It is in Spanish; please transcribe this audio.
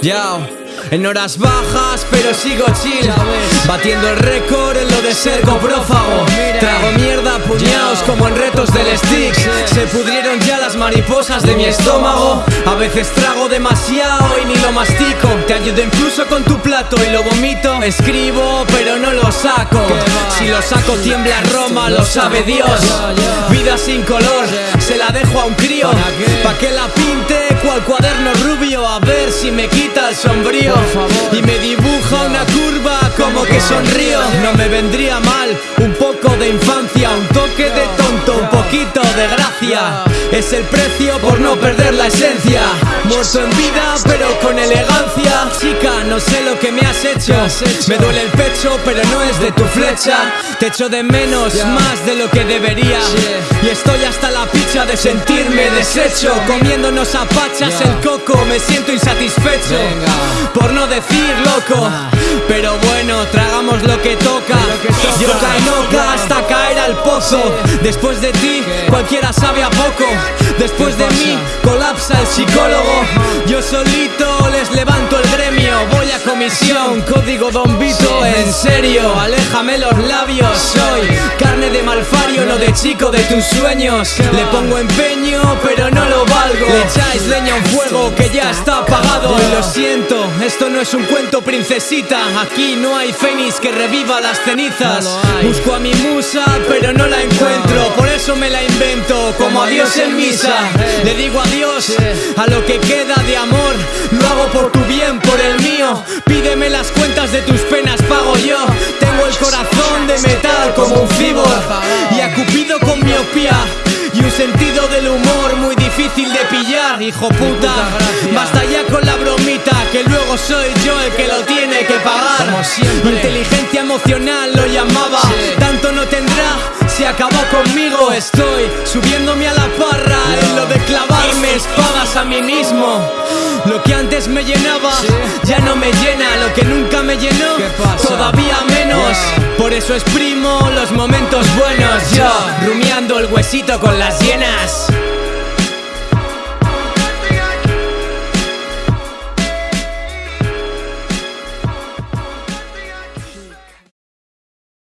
Ya, en horas bajas, pero sigo chill. Batiendo el récord en lo de ser coprófago. Trago mierda a puñados como en retos del stick. Se pudrieron ya las mariposas de mi estómago. A veces trago demasiado y ni lo mastico. Te ayudo incluso con tu plato y lo vomito. Escribo, pero no lo saco. Si lo saco, tiembla Roma, lo sabe Dios. Vida sin color, se la dejo a un crío. Pa' que la pinte cual cuaderno rubio. A ver si me quita el sombrío. Y me dibuja una curva como que sonrío. No me vendría mal un poco de infancia, un toque de tonto, un poquito de gracia. Es el precio por no perder la esencia. Muerto en vida, pero con elegancia. Chica, no sé lo que me has hecho. Me duele el pecho, pero no es de tu flecha. Te echo de menos más de lo que debería. Y estoy hasta la picha de sentirme deshecho. Comiéndonos a pachas el coco, me siento insatisfecho. Por no decir loco. Pero bueno, tragamos lo que toca. Yo cainoca hasta caer al pozo. Después de ti, cualquiera sabe a poco. Después de mí, colapsa el psicólogo. Yo solito les levanto el gremio. Comisión, código Don Vito. En serio, aléjame los labios. Soy carne de malfario, no de chico de tus sueños. Le pongo empeño, pero no lo valgo. Le echáis leña a un fuego que ya está apagado. Y lo siento, esto no es un cuento, princesita. Aquí no hay fénix que reviva las cenizas. Busco a mi musa, pero no la encuentro. Por eso me la invento, como a Dios en misa. Le digo adiós a lo que queda de amor. De tus penas, pago yo. Tengo el corazón de metal como un fibor. Y a Cupido con miopía. Y un sentido del humor muy difícil de pillar, hijo puta. Basta ya con la bromita, que luego soy yo el que lo tiene que pagar. Inteligencia emocional lo llamaba, tanto no tendrá. Se acabó conmigo, estoy subiéndome a la parra en lo de clavarme espadas a mí mismo. Lo que antes me llenaba ya no me llena, lo que nunca me llenó. Todavía menos. Por eso exprimo los momentos buenos, yo rumiando el huesito con las llenas.